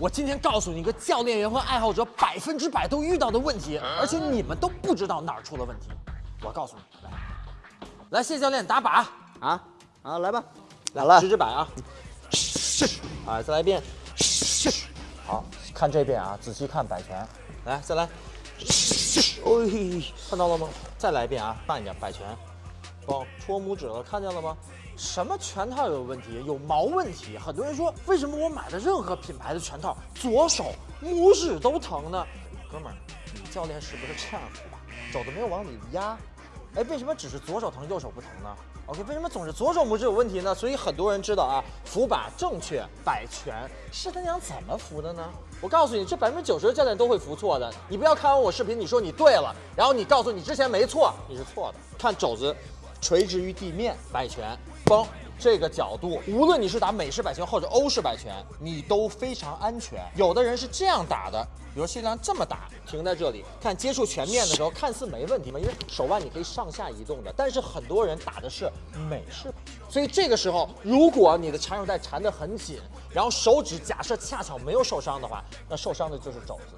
我今天告诉你一个教练员和爱好者百分之百都遇到的问题，而且你们都不知道哪儿出了问题。我告诉你，来，来，谢教练打靶。啊啊，来吧，来了，直直摆啊，啊，再来一遍，好看这边啊，仔细看摆拳，来，再来，哎，看到了吗？再来一遍啊，慢一点摆拳，哦，戳拇指了，看见了吗？什么拳套有问题？有毛问题？很多人说，为什么我买的任何品牌的拳套，左手拇指都疼呢？哥们儿，你教练是不是这样扶把？肘子没有往里压？哎，为什么只是左手疼，右手不疼呢？OK，为什么总是左手拇指有问题呢？所以很多人知道啊，扶把正确摆拳是他娘怎么扶的呢？我告诉你，这百分之九十的教练都会扶错的。你不要看完我视频，你说你对了，然后你告诉你之前没错，你是错的。看肘子垂直于地面摆拳。嘣，这个角度，无论你是打美式摆拳或者欧式摆拳，你都非常安全。有的人是这样打的，比如谢亮这么打，停在这里，看接触全面的时候，看似没问题嘛，因为手腕你可以上下移动的。但是很多人打的是美式摆，所以这个时候，如果你的缠手带缠得很紧，然后手指假设恰巧没有受伤的话，那受伤的就是肘子。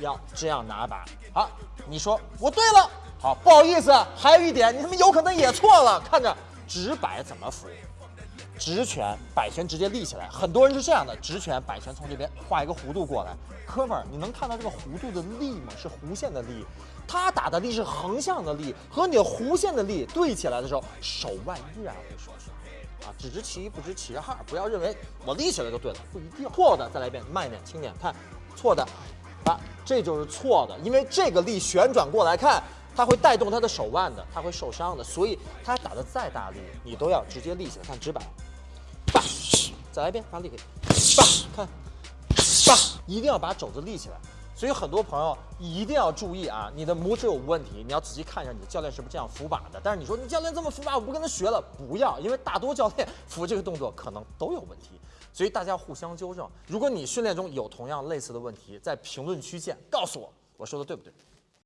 要这样拿把。好，你说我对了。好，不好意思，还有一点，你他妈有可能也错了。看着。直摆怎么扶？直拳摆拳直接立起来，很多人是这样的，直拳摆拳从这边画一个弧度过来。哥们儿，你能看到这个弧度的力吗？是弧线的力，他打的力是横向的力，和你弧线的力对起来的时候，手腕依然会受伤。啊，只知其一不知其二，不要认为我立起来就对了，不一定。错的，再来一遍，慢一点，轻点，看，错的，啊，这就是错的，因为这个力旋转过来看。它会带动他的手腕的，他会受伤的，所以他打的再大力，你都要直接立起来。看直板，叭，再来一遍，发力，叭，看，叭，一定要把肘子立起来。所以很多朋友一定要注意啊，你的拇指有问题，你要仔细看一下你的教练是不是这样扶把的。但是你说你教练这么扶把，我不跟他学了，不要，因为大多教练扶这个动作可能都有问题，所以大家互相纠正。如果你训练中有同样类似的问题，在评论区见，告诉我，我说的对不对？